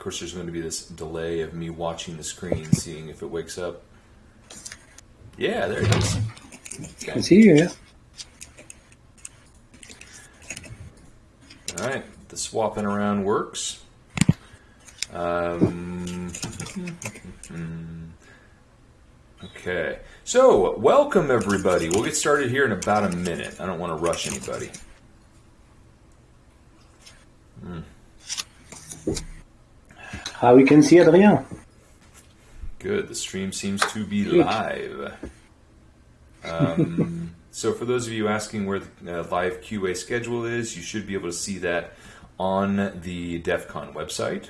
course, there's going to be this delay of me watching the screen, seeing if it wakes up. Yeah, there it is. Okay. I see you, yeah. All right, the swapping around works. Um, okay, so welcome everybody. We'll get started here in about a minute. I don't want to rush anybody. Hmm. How we can see Adrien? Good. The stream seems to be live. Um, so, for those of you asking where the uh, live QA schedule is, you should be able to see that on the DEF CON website.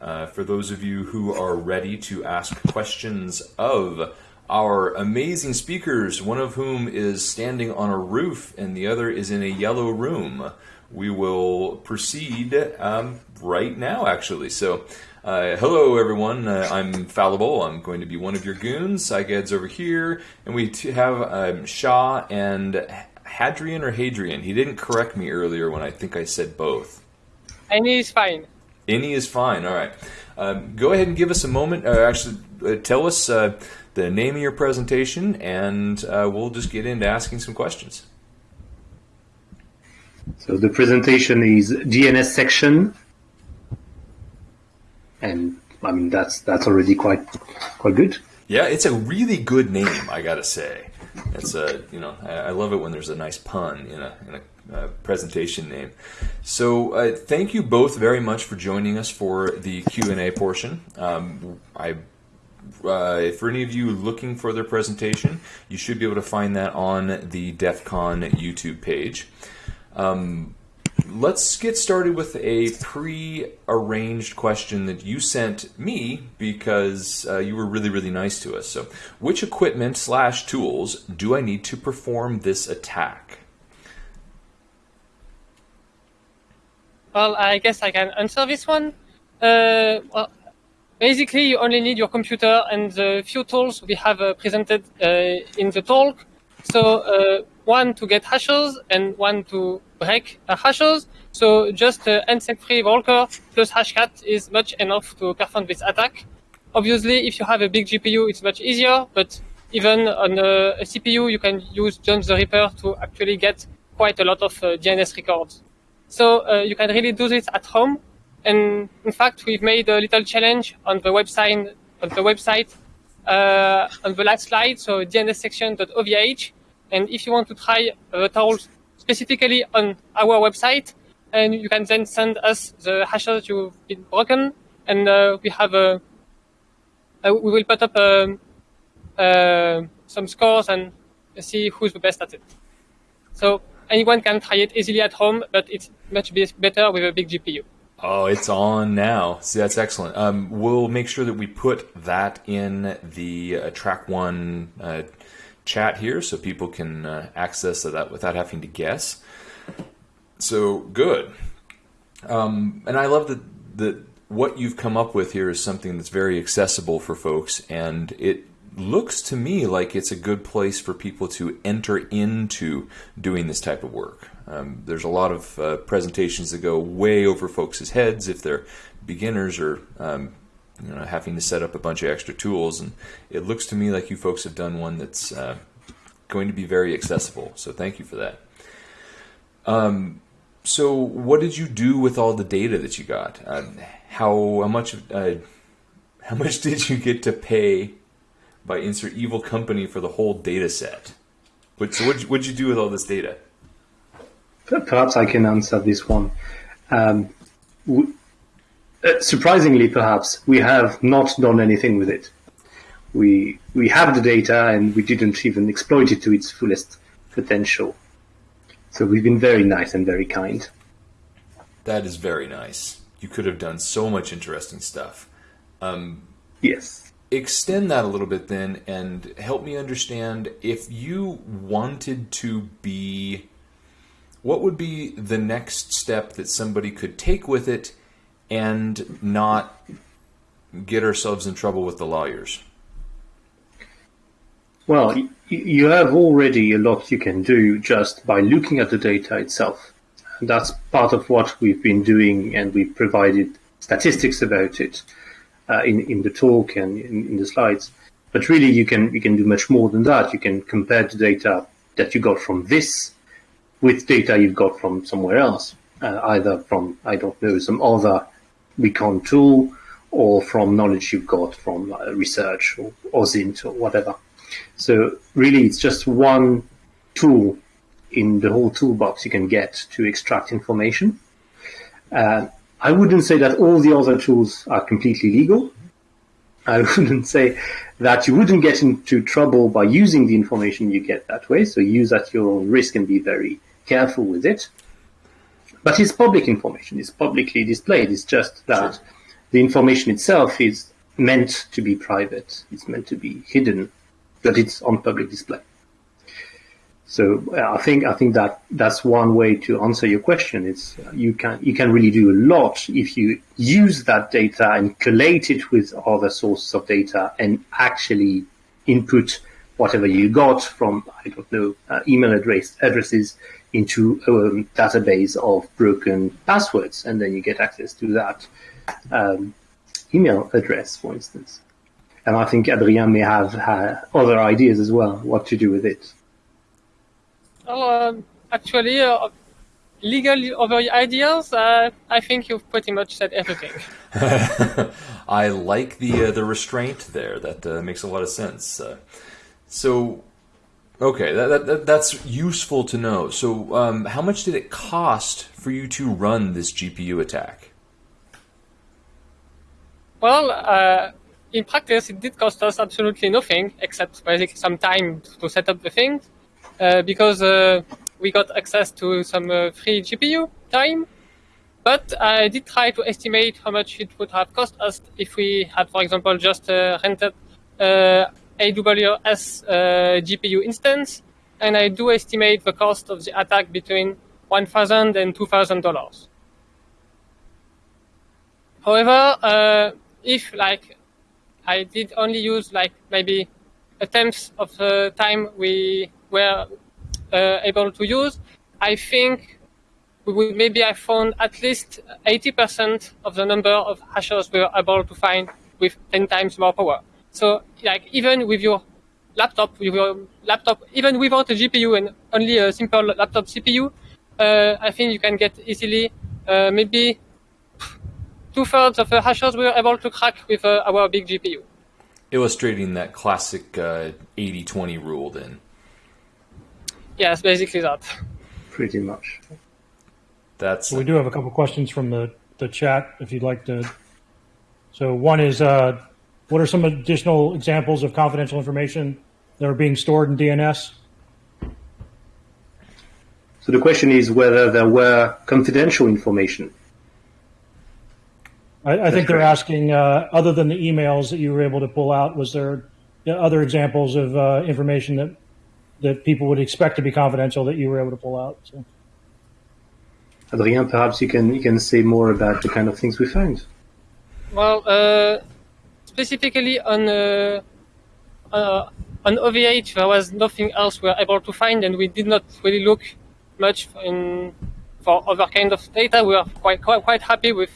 Uh, for those of you who are ready to ask questions of our amazing speakers, one of whom is standing on a roof and the other is in a yellow room, we will proceed um, right now, actually. So, uh, hello, everyone. Uh, I'm Fallible. I'm going to be one of your goons. Saigad's over here, and we have um, Shah and Hadrian or Hadrian. He didn't correct me earlier when I think I said both. Any is fine. Any is fine. All right. Um, go ahead and give us a moment. Uh, actually, uh, tell us uh, the name of your presentation, and uh, we'll just get into asking some questions. So the presentation is DNS section and I mean that's that's already quite quite good. Yeah, it's a really good name, I gotta say. It's a you know I love it when there's a nice pun in a in a uh, presentation name. So uh, thank you both very much for joining us for the Q and A portion. Um, I. Uh, for any of you looking for their presentation, you should be able to find that on the DEF CON YouTube page. Um, let's get started with a pre-arranged question that you sent me because uh, you were really really nice to us. So which equipment slash tools do i need to perform this attack? Well i guess i can answer this one. Uh, well, basically you only need your computer and the few tools we have uh, presented uh, in the talk so uh, one to get hashes and one to break hashes. So just uh, NSEC-free Walker plus Hashcat is much enough to perform this attack. Obviously, if you have a big GPU, it's much easier, but even on a, a CPU, you can use John the Ripper to actually get quite a lot of uh, DNS records. So uh, you can really do this at home. And in fact, we've made a little challenge on the website, on the website, uh, on the last slide, so dnssection.ovh. And if you want to try the tools specifically on our website, and you can then send us the hashes you've been broken, and uh, we have a, we will put up um, uh, some scores and see who's the best at it. So anyone can try it easily at home, but it's much better with a big GPU. Oh, it's on now. See, that's excellent. Um, we'll make sure that we put that in the uh, track one uh, chat here so people can uh, access that without having to guess. So good. Um, and I love that that what you've come up with here is something that's very accessible for folks, and it looks to me like it's a good place for people to enter into doing this type of work. Um, there's a lot of uh, presentations that go way over folks' heads if they're beginners or um, you know, having to set up a bunch of extra tools. And it looks to me like you folks have done one that's uh, going to be very accessible. So thank you for that. Um, so what did you do with all the data that you got? Uh, how, how much uh, how much did you get to pay by Insert Evil Company for the whole data set? What, so what what'd you do with all this data? Perhaps I can answer this one. Um, we, uh, surprisingly, perhaps, we have not done anything with it. We, we have the data and we didn't even exploit it to its fullest potential. So we've been very nice and very kind. That is very nice. You could have done so much interesting stuff. Um, yes. Extend that a little bit then and help me understand if you wanted to be. What would be the next step that somebody could take with it and not get ourselves in trouble with the lawyers? Well, you have already a lot you can do just by looking at the data itself. And that's part of what we've been doing and we've provided statistics about it uh, in in the talk and in, in the slides. But really, you can you can do much more than that. You can compare the data that you got from this with data you've got from somewhere else, uh, either from I don't know some other recon tool or from knowledge you've got from uh, research or OSINT or whatever. So really, it's just one tool in the whole toolbox you can get to extract information. Uh, I wouldn't say that all the other tools are completely legal. I wouldn't say that you wouldn't get into trouble by using the information you get that way. So use at your own risk and be very careful with it. But it's public information. It's publicly displayed. It's just that sure. the information itself is meant to be private. It's meant to be hidden, but it's on public display. So uh, I think I think that that's one way to answer your question. It's uh, you can you can really do a lot if you use that data and collate it with other sources of data and actually input whatever you got from I don't know uh, email address addresses into a database of broken passwords, and then you get access to that um, email address, for instance. And I think Adrien may have other ideas as well, what to do with it. Well, um, actually, uh, legal over ideas, uh, I think you've pretty much said everything. I like the uh, the restraint there. That uh, makes a lot of sense. Uh, so, okay, that, that, that's useful to know. So, um, how much did it cost for you to run this GPU attack? Well, uh, in practice, it did cost us absolutely nothing except basically some time to set up the things. Uh, because uh, we got access to some uh, free GPU time. But I did try to estimate how much it would have cost us if we had, for example, just rented AWS GPU instance. And I do estimate the cost of the attack between $1,000 and $2,000. However, uh, if like I did only use like maybe a tenth of the time we were uh, able to use, I think we would maybe have found at least 80% of the number of hashes we were able to find with 10 times more power. So like even with your laptop, with your laptop, even without a GPU and only a simple laptop CPU, uh, I think you can get easily uh, maybe two thirds of the hashers we were able to crack with uh, our big GPU. Illustrating that classic 80-20 uh, rule then. Yes, basically that. Pretty much. That's. we do have a couple questions from the, the chat if you'd like to. So one is, uh, what are some additional examples of confidential information that are being stored in DNS? So the question is whether there were confidential information. I, I think they're asking, uh, other than the emails that you were able to pull out, was there other examples of uh, information that that people would expect to be confidential that you were able to pull out. So. Adrien, perhaps you can you can say more about the kind of things we found. Well, uh, specifically on uh, uh, on OVH, there was nothing else we were able to find, and we did not really look much in for other kind of data. We are quite quite, quite happy with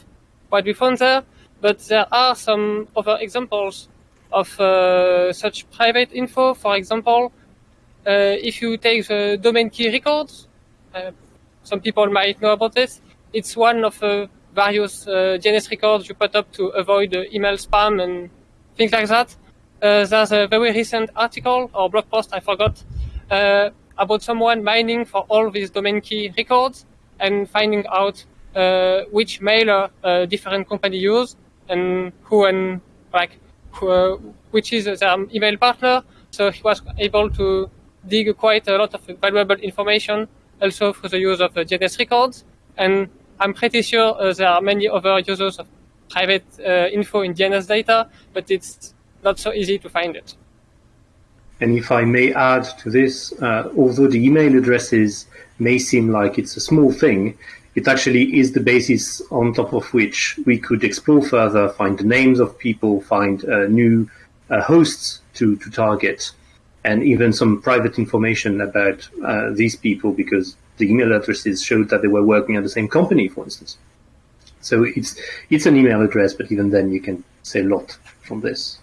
what we found there, but there are some other examples of uh, such private info. For example, uh, if you take the domain key records, uh, some people might know about this. It's one of the various uh, DNS records you put up to avoid email spam and things like that. there's a very recent article or blog post, I forgot, about someone mining for all these domain key records and finding out uh, which mailer uh, different company use and who and like who, uh, which is their email partner. So he was able to dig quite a lot of valuable information also through the use of DNS records. And I'm pretty sure uh, there are many other users of private uh, info in DNS data, but it's not so easy to find it. And if I may add to this, uh, although the email addresses may seem like it's a small thing, it actually is the basis on top of which we could explore further, find the names of people, find uh, new uh, hosts to, to target and even some private information about uh, these people because the email addresses showed that they were working at the same company, for instance. So it's it's an email address, but even then you can say a lot from this.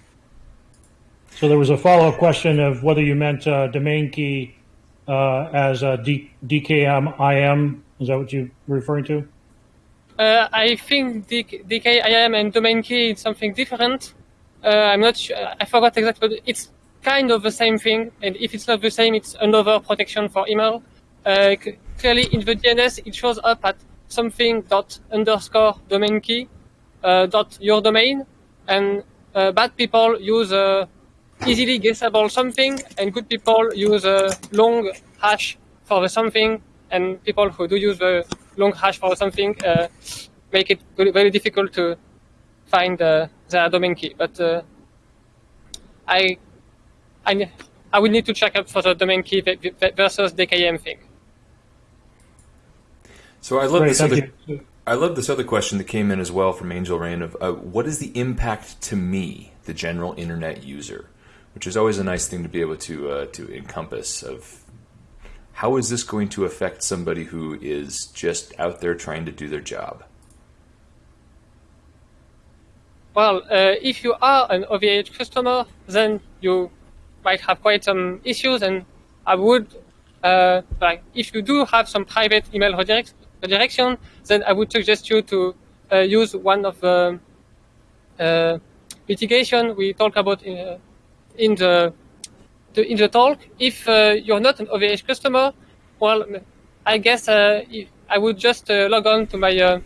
So there was a follow-up question of whether you meant uh, domain key uh, as a D- DKM IM. Is that what you're referring to? Uh, I think DK, DKIM and domain key is something different. Uh, I'm not sure. I forgot exactly, but it's kind of the same thing. And if it's not the same, it's another protection for email. Uh, c- clearly, in the DNS, it shows up at something dot underscore domain key uh, dot your domain, and uh, bad people use easily guessable something, and good people use a long hash for the something, and people who do use the long hash for something uh, make it very, difficult to find uh, their domain key. But uh, I, I, I will need to check up for the domain key ve- ve- versus DKIM thing. So I love Great, this other. you. I love this other question that came in as well from Angel Rain of uh, what is the impact to me, the general internet user, which is always a nice thing to be able to uh, to encompass. Of how is this going to affect somebody who is just out there trying to do their job? Well, uh, if you are an OVH customer, then you might have quite some issues, and I would, uh, like, if you do have some private email redirect- redirection, then I would suggest you to uh, use one of the uh, mitigation we talk about in, uh, in the, the in the talk. If uh, you're not an OVH customer, well, I guess uh, I would just uh, log on to my uh,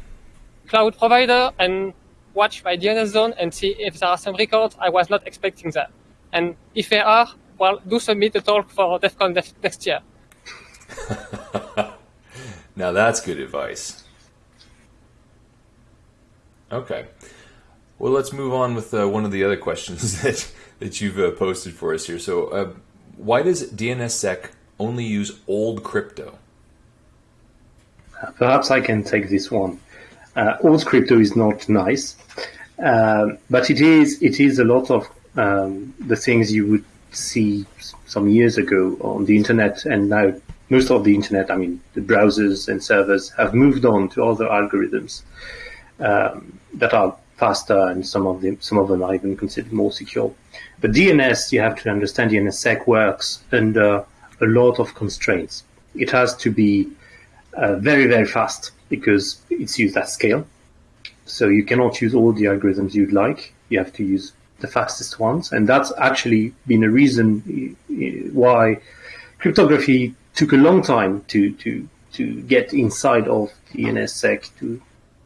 cloud provider and watch my DNS zone and see if there are some records. I was not expecting that. And if there are, well, do submit a talk for DEF CON next year. Now that's good advice. Okay. Well, let's move on with uh, one of the other questions that that you've uh, posted for us here. So, uh, why does DNSSEC only use old crypto? Perhaps I can take this one. Uh, old crypto is not nice, um, but it is it is a lot of um, the things you would see some years ago on the internet, and now most of the internet, I mean the browsers and servers, have moved on to other algorithms um, that are faster, and some of them some of them are even considered more secure. But DNS, you have to understand, DNSSEC works under a lot of constraints. It has to be uh, very, very fast because it's used at scale. So you cannot use all the algorithms you'd like. You have to use the fastest ones. And that's actually been a reason uh, why cryptography took a long time to, to, to get inside of DNSSEC to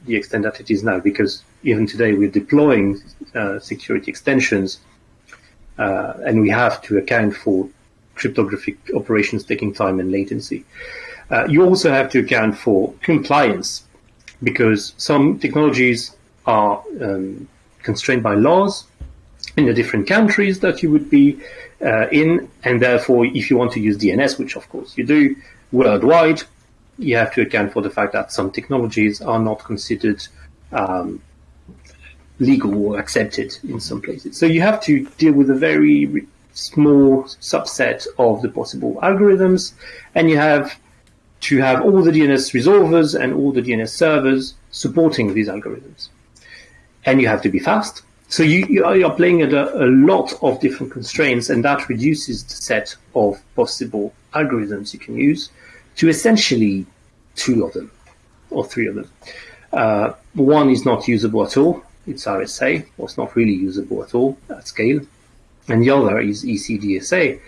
the extent that it is now, because even today we're deploying uh, security extensions uh, and we have to account for cryptographic operations taking time and latency. Uh, you also have to account for compliance because some technologies are um, constrained by laws in the different countries that you would be uh, in, and therefore, if you want to use DNS, which of course you do worldwide, you have to account for the fact that some technologies are not considered um, legal or accepted in some places. So you have to deal with a very small subset of the possible algorithms, and you have to have all the DNS resolvers and all the DNS servers supporting these algorithms. And you have to be fast. So you, you are you're playing at a, a lot of different constraints, and that reduces the set of possible algorithms you can use to essentially two of them or three of them. Uh, one is not usable at all. It's RSA, or it's not really usable at all at scale. And the other is ECDSA,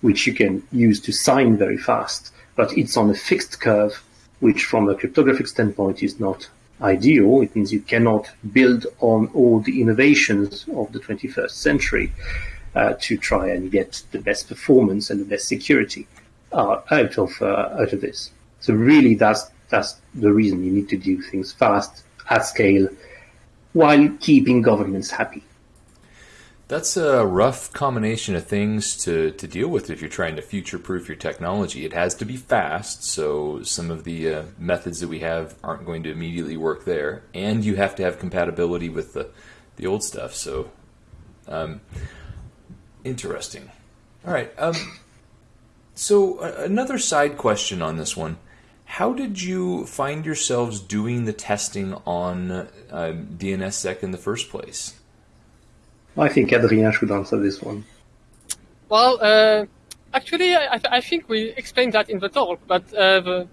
which you can use to sign very fast, but it's on a fixed curve, which from a cryptographic standpoint is not ideal. It means you cannot build on all the innovations of the 21st century uh, to try and get the best performance and the best security uh, out of uh, out of this. So really, that's that's the reason you need to do things fast at scale while keeping governments happy. That's a rough combination of things to, to deal with if you're trying to future proof your technology. It has to be fast, so some of the uh, methods that we have aren't going to immediately work there, and you have to have compatibility with the, the old stuff. So, um, interesting. All right. Um, so, another side question on this one how did you find yourselves doing the testing on uh, DNSSEC in the first place? I think Adrien should answer this one. Well, uh, actually, I, I, think we explained that in the talk, but uh, the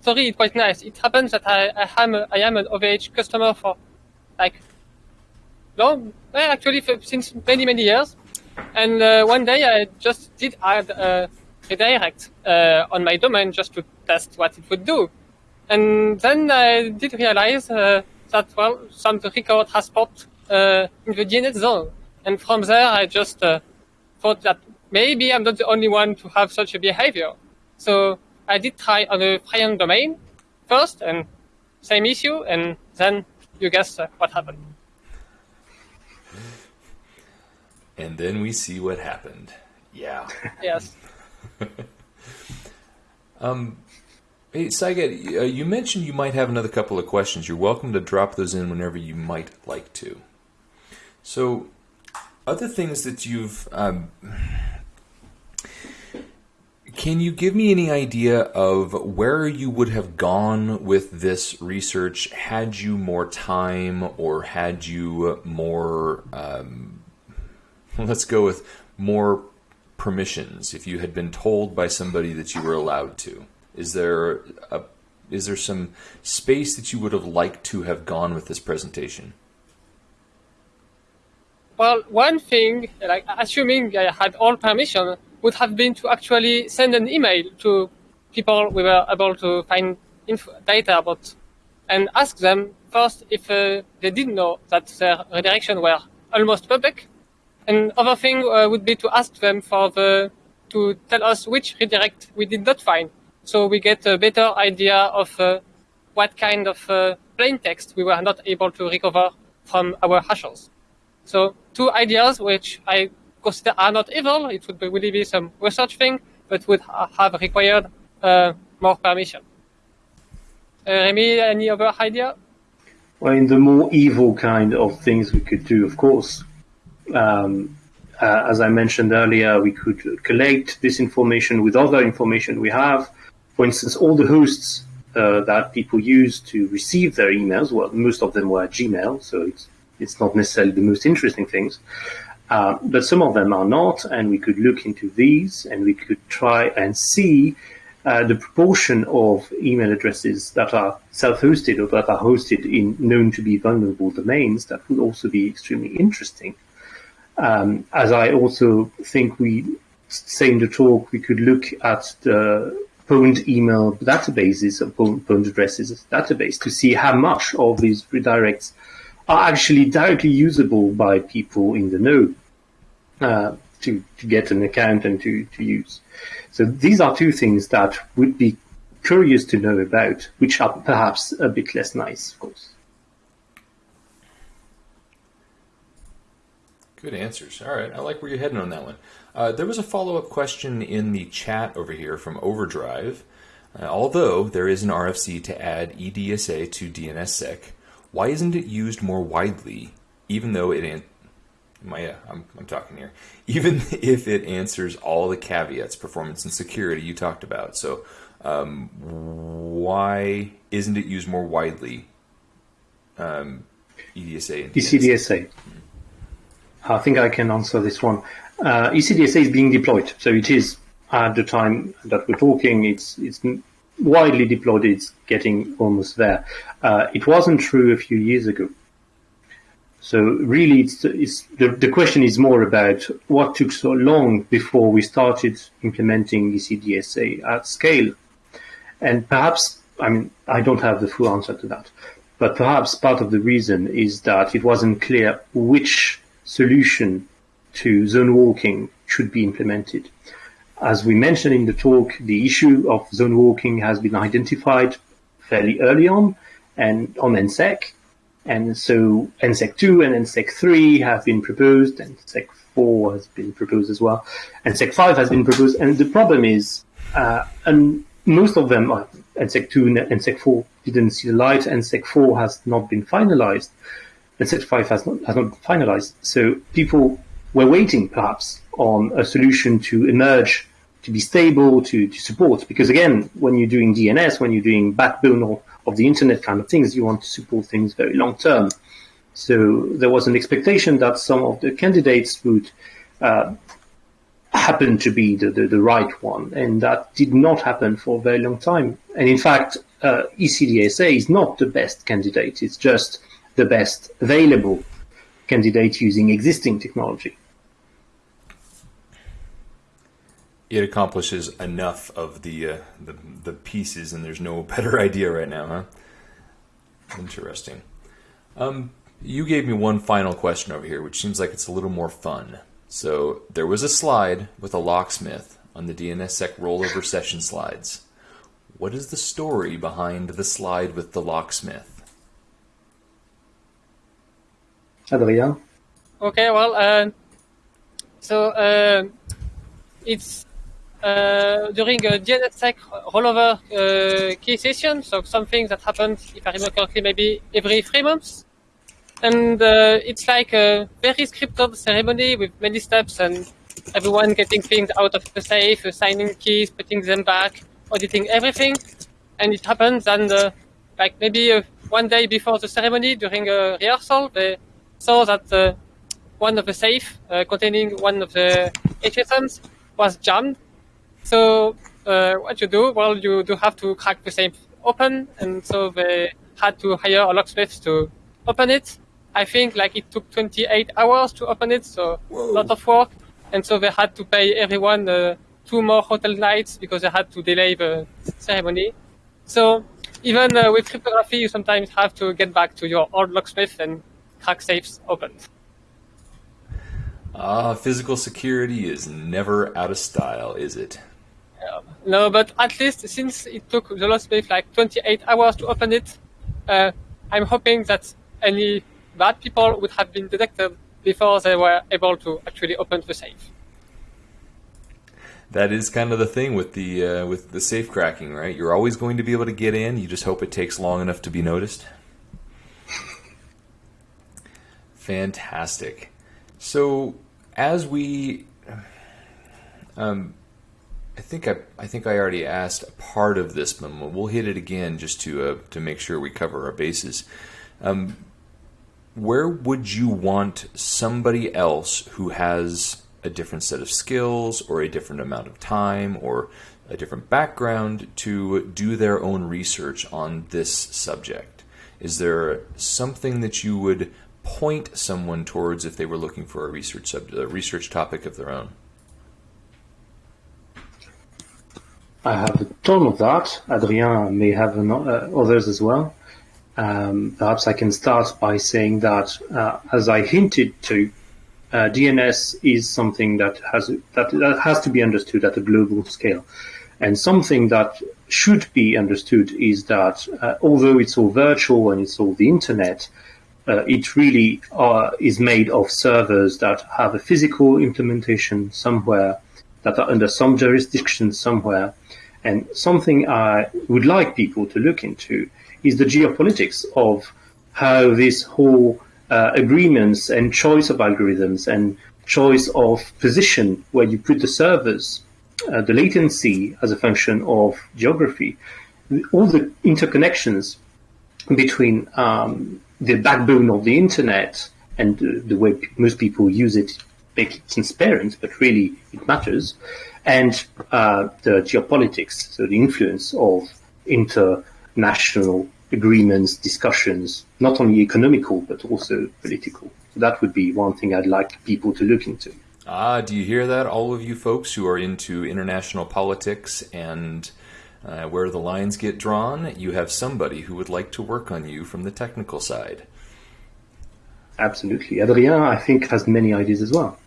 story is quite nice. It happens that I, I, am, a, I am an OVH customer for like, no, actually for, since many, many years. And uh, one day I just did add a redirect uh, on my domain just to test what it would do. And then I did realize uh, that, well, some record has popped uh, in the DNS zone. And from there, I just uh, thought that maybe I'm not the only one to have such a behavior. So I did try on a Prion domain first, and same issue, and then you guess uh, what happened. And then we see what happened. Yeah. yes. um, hey, Saiget, uh, you mentioned you might have another couple of questions. You're welcome to drop those in whenever you might like to. So, other things that you've. Um, can you give me any idea of where you would have gone with this research had you more time or had you more, um, let's go with more permissions, if you had been told by somebody that you were allowed to? Is there a, is there some space that you would have liked to have gone with this presentation? Well, one thing, like assuming I had all permission, would have been to actually send an email to people we were able to find data about and ask them first if uh, they didn't know that their redirection were almost public. And other thing uh, would be to ask them for the to tell us which redirect we did not find, so we get a better idea of uh, what kind of uh, plain text we were not able to recover from our hashers. So two ideas which I consider are not evil. It would be really be some research thing, but would ha have required uh, more permission. Uh, Remy, any other idea? Well, in the more evil kind of things we could do, of course, um, uh, as I mentioned earlier, we could collect this information with other information we have. For instance, all the hosts uh, that people use to receive their emails, well, most of them were Gmail, so it's it's not necessarily the most interesting things. Uh, but some of them are not, and we could look into these and we could try and see uh, the proportion of email addresses that are self-hosted or that are hosted in known to be vulnerable domains. That would also be extremely interesting. Um, as I also think we say in the talk, we could look at the pwned email databases of pwned addresses database to see how much of these redirects are actually directly usable by people in the know uh, to, to get an account and to, to use. So these are two things that would be curious to know about, which are perhaps a bit less nice, of course. Good answers. All right, I like where you're heading on that one. Uh, there was a follow-up question in the chat over here from Overdrive. Uh, although there is an RFC to add EDSA to DNSSEC, why isn't it used more widely, even though it my, uh, I'm, I'm talking here. Even if it answers all the caveats, performance and security you talked about. So, um, why isn't it used more widely? Um, EDSA and ECDSA. I think I can answer this one. Uh, ECDSA is being deployed, so it is at the time that we're talking. It's it's widely deployed. It's getting almost there. Uh, it wasn't true a few years ago. So really, it's, it's the, the question is more about what took so long before we started implementing ECDSA at scale. And perhaps, I mean, I don't have the full answer to that, but perhaps part of the reason is that it wasn't clear which solution to zone walking should be implemented. As we mentioned in the talk, the issue of zone walking has been identified fairly early on and on NSEC. And so NSEC 2 and NSEC 3 have been proposed, and NSEC 4 has been proposed as well, and NSEC 5 has been proposed. And the problem is, uh, and most of them, uh, NSEC 2 and NSEC 4 didn't see the light, NSEC 4 has not been finalized, NSEC 5 has not, has not been finalized. So people were waiting perhaps on a solution to emerge to be stable, to, to support. Because again, when you're doing DNS, when you're doing backbone of, of the internet kind of things, you want to support things very long term. So there was an expectation that some of the candidates would uh, happen to be the, the, the, right one, and that did not happen for a very long time. And in fact, uh, ECDSA is not the best candidate; it's just the best available candidate using existing technology. It accomplishes enough of the uh, the, the pieces, and there's no better idea right now, huh? Interesting. Um, you gave me one final question over here, which seems like it's a little more fun. So there was a slide with a locksmith on the DNSSEC rollover session slides. What is the story behind the slide with the locksmith? Adrien? Okay, well, uh, so uh, it's during a DNSSEC rollover uh, key session, so something that happens, if I remember correctly, maybe every three months and uh, it's like a very scripted ceremony with many steps and everyone getting things out of the safe, assigning keys, putting them back, auditing everything. And it happens and uh, like maybe uh, one day before the ceremony during a rehearsal, they saw that uh, one of the safe uh, containing one of the HSMs was jammed. So uh, what you do? Well, you do have to crack the safe open, and so they had to hire a locksmith to open it. I think like it took 28 hours to open it, so a lot of work. And so they had to pay everyone uh, two more hotel nights because they had to delay the ceremony. So even uh, with cryptography, you sometimes have to get back to your old locksmith and crack safes open. Ah, physical security is never out of style, is it? No, but at least since it took the lost locksmith like 28 hours to open it, uh, I'm hoping that any bad people would have been detected before they were able to actually open the safe. That is kind of the thing with the uh, with the safe cracking, right? You're always going to be able to get in. You just hope it takes long enough to be noticed. Fantastic. So as we, um, I think I I think I already asked a part of this, but we'll hit it again just to uh, to make sure we cover our bases. Um, where would you want somebody else who has a different set of skills or a different amount of time or a different background to do their own research on this subject? Is there something that you would point someone towards if they were looking for a research sub- a research topic of their own? I have a ton of that. Adrien may have an, uh, others as well. Um, perhaps I can start by saying that, uh, as I hinted to, uh, DNS is something that has that, that has to be understood at a global scale, and something that should be understood is that uh, although it's all virtual and it's all the internet, uh, it really uh, is made of servers that have a physical implementation somewhere, that are under some jurisdiction somewhere, and something I would like people to look into is the geopolitics of how this whole uh, agreements and choice of algorithms and choice of position where you put the servers, uh, the latency as a function of geography, all the interconnections between um, the backbone of the internet and uh, the way most people use it make it transparent, but really it matters, and uh, the geopolitics, so the influence of international agreements, discussions, not only economical but also political. So that would be one thing I'd like people to look into. Ah, do you hear that, all of you folks who are into international politics and uh, where the lines get drawn? You have somebody who would like to work on you from the technical side. Absolutely. Adrien, I think, has many ideas as well.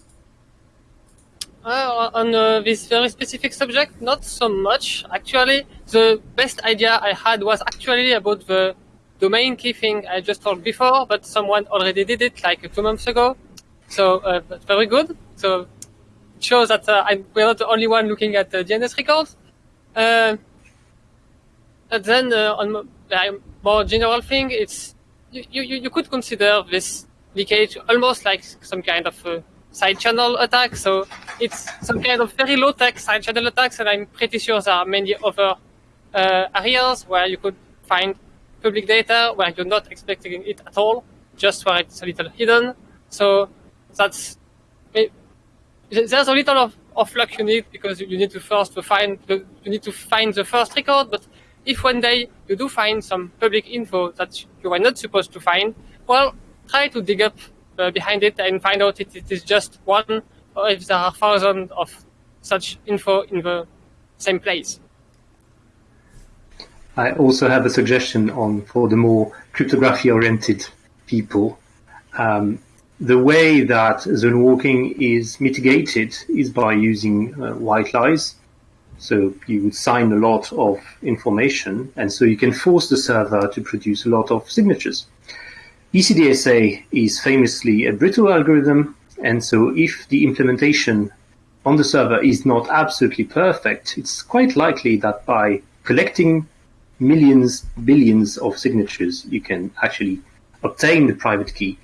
Uh, on uh, this very specific subject, not so much. Actually, the best idea I had was actually about the domain key thing I just told before, but someone already did it like two months ago. So uh, very good. So it shows that uh, I'm, we're not the only one looking at DNS records. Uh, and then uh, on a more general thing, it's you, you, you could consider this leakage almost like some kind of side channel attack. So it's some kind of very low tech side channel attacks, and I'm pretty sure there are many other uh, areas where you could find public data where you're not expecting it at all, just where it's a little hidden. So that's there's a little of, of luck you need because you need to first to find the, you need to find the first record. But if one day you do find some public info that you were not supposed to find, well, try to dig up behind it and find out if it is just one or if there are thousands of such info in the same place. I also have a suggestion on for the more cryptography oriented people. Um, the way that zone walking is mitigated is by using uh, white lies. So you would sign a lot of information, and so you can force the server to produce a lot of signatures. ECDSA is famously a brittle algorithm, and so if the implementation on the server is not absolutely perfect, it's quite likely that by collecting millions, billions of signatures, you can actually obtain the private key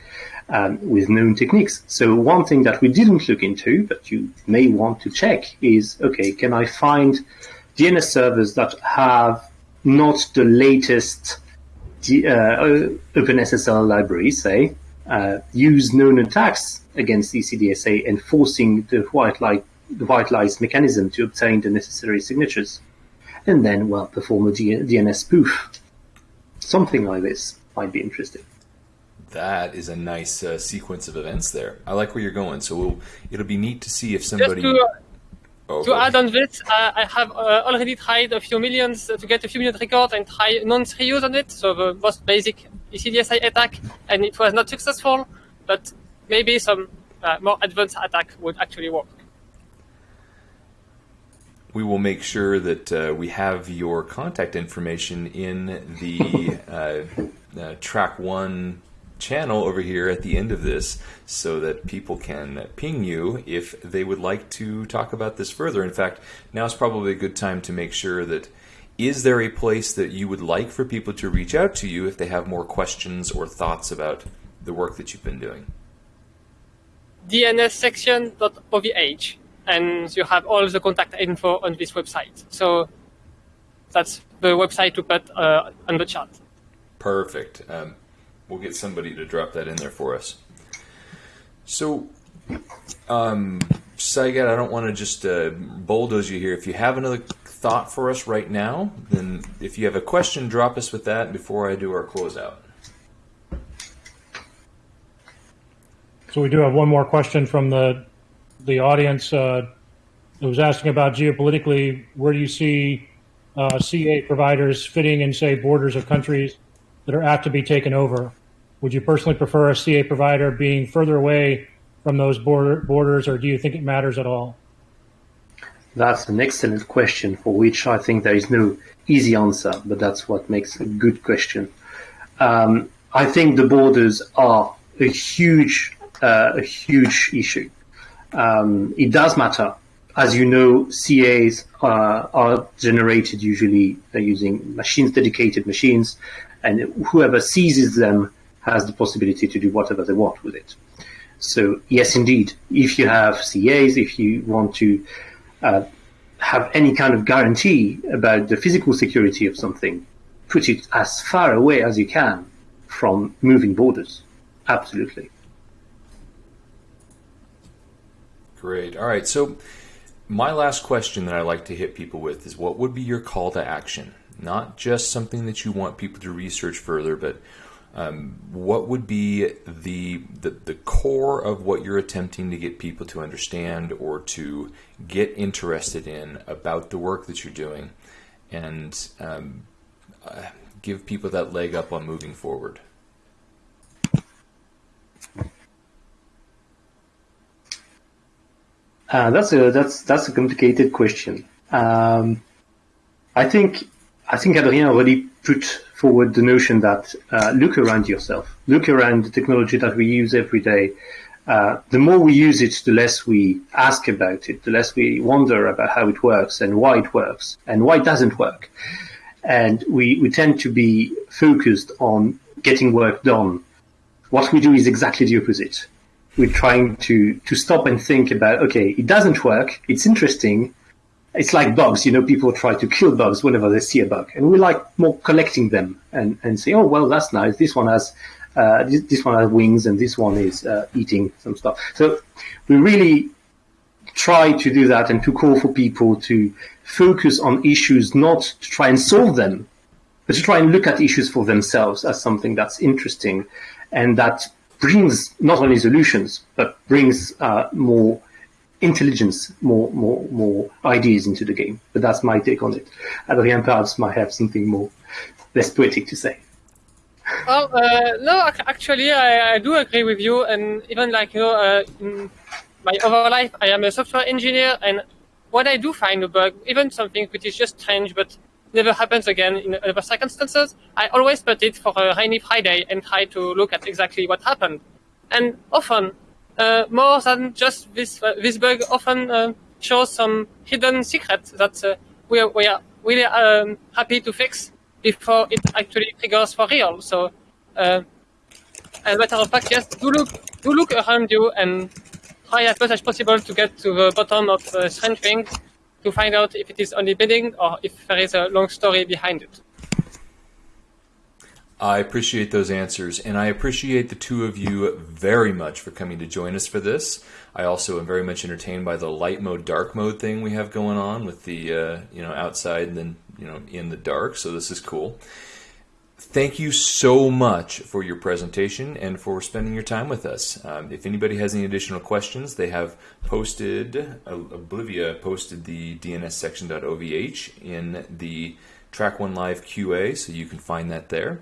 um, with known techniques. So one thing that we didn't look into, but you may want to check is, okay, can I find DNS servers that have not the latest uh, OpenSSL library, say, uh, use known attacks against ECDSA, enforcing the white light the white lies mechanism to obtain the necessary signatures, and then well perform a DNS spoof. Something like this might be interesting that is a nice uh, sequence of events there. I like where you're going. So we'll, it'll be neat to see if somebody. Just to, oh, to add on this, uh, I have uh, already tried a few millions to get a few million records and try non-reuse on it, so the most basic ECDSA attack, and it was not successful. But maybe some uh, more advanced attack would actually work. We will make sure that uh, we have your contact information in the uh, track one channel over here at the end of this so that people can ping you if they would like to talk about this further. In fact, now is probably a good time to make sure that is there a place that you would like for people to reach out to you if they have more questions or thoughts about the work that you've been doing? dnssection.ovh and you have all the contact info on this website. So that's the website to put uh, on the chat. Perfect. Um, we'll get somebody to drop that in there for us. So, um, Saigat, I don't want to just uh, bulldoze you here. If you have another thought for us right now, then if you have a question, drop us with that before I do our closeout. So we do have one more question from the the audience. Uh, was asking about geopolitically, where do you see uh, CA providers fitting in, say, borders of countries that are apt to be taken over? Would you personally prefer a CA provider being further away from those border, borders, or do you think it matters at all? That's an excellent question for which I think there is no easy answer, but that's what makes a good question. Um, I think the borders are a huge, uh, a huge issue. Um, it does matter. As you know, CAs uh, are generated usually using machines, dedicated machines, and whoever seizes them has the possibility to do whatever they want with it. So yes, indeed, if you have CAs, if you want to uh, have any kind of guarantee about the physical security of something, put it as far away as you can from moving borders. Absolutely. Great. All right. So my last question that I like to hit people with is what would be your call to action? Not just something that you want people to research further, but um, what would be the, the, the core of what you're attempting to get people to understand or to get interested in about the work that you're doing, and um, uh, give people that leg up on moving forward? Uh, that's a that's that's a complicated question. Um, I think I think Adrien already put forward the notion that uh, look around yourself, look around the technology that we use every day. Uh, the more we use it, the less we ask about it, the less we wonder about how it works and why it works and why it doesn't work. And we, we tend to be focused on getting work done. What we do is exactly the opposite. we're trying to to stop and think about okay, it doesn't work, it's interesting. It's like bugs, you know, people try to kill bugs whenever they see a bug. And we like more collecting them and, and say, oh, well, that's nice. This one has, uh, this, this one has wings and this one is uh, eating some stuff. So we really try to do that and to call for people to focus on issues, not to try and solve them, but to try and look at issues for themselves as something that's interesting and that brings not only solutions, but brings uh, more intelligence, more, more, more ideas into the game. But that's my take on it. Adrian perhaps might have something more less poetic to say. Well, uh, no, actually, I, I do agree with you, and even like you know, uh, in my other life, I am a software engineer, and when I do find a bug, even something which is just strange but never happens again in other circumstances, I always put it for a rainy Friday and try to look at exactly what happened. And often, more than just this this bug, often uh, shows some hidden secret that uh, we are we are really um, happy to fix before it actually triggers for real. So, uh, as a matter of fact, yes, do look do look around you and try as much as possible to get to the bottom of uh, strange things to find out if it is only bidding or if there is a long story behind it. I appreciate those answers, and I appreciate the two of you very much for coming to join us for this. I also am very much entertained by the light mode, dark mode thing we have going on with the uh, you know outside and then you know in the dark. So this is cool. Thank you so much for your presentation and for spending your time with us. Um, if anybody has any additional questions, they have posted, uh, Oblivia posted the DNS section.ovh in the Track One Live QA, so you can find that there.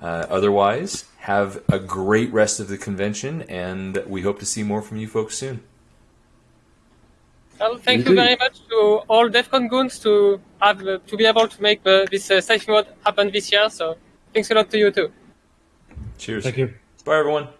Uh, otherwise, have a great rest of the convention, and we hope to see more from you folks soon. Well, thank you very much to all DEF CON goons to have uh, to be able to make the, this uh, safe mode happen this year. So thanks a lot to you too. Cheers. Thank you. Bye, everyone. Cheers.